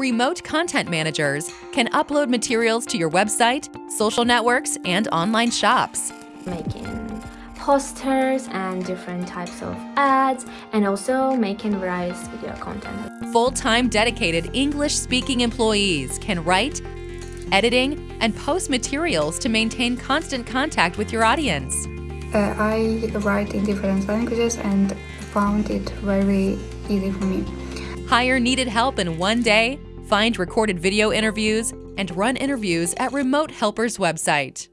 remote content managers can upload materials to your website, social networks, and online shops. making posters and different types of ads and also making various video content. Full-time dedicated English-speaking employees can write, editing, and post materials to maintain constant contact with your audience. Uh, I write in different languages and found it very easy for me. Hire needed help in one day, find recorded video interviews, and run interviews at Remote Helper's website.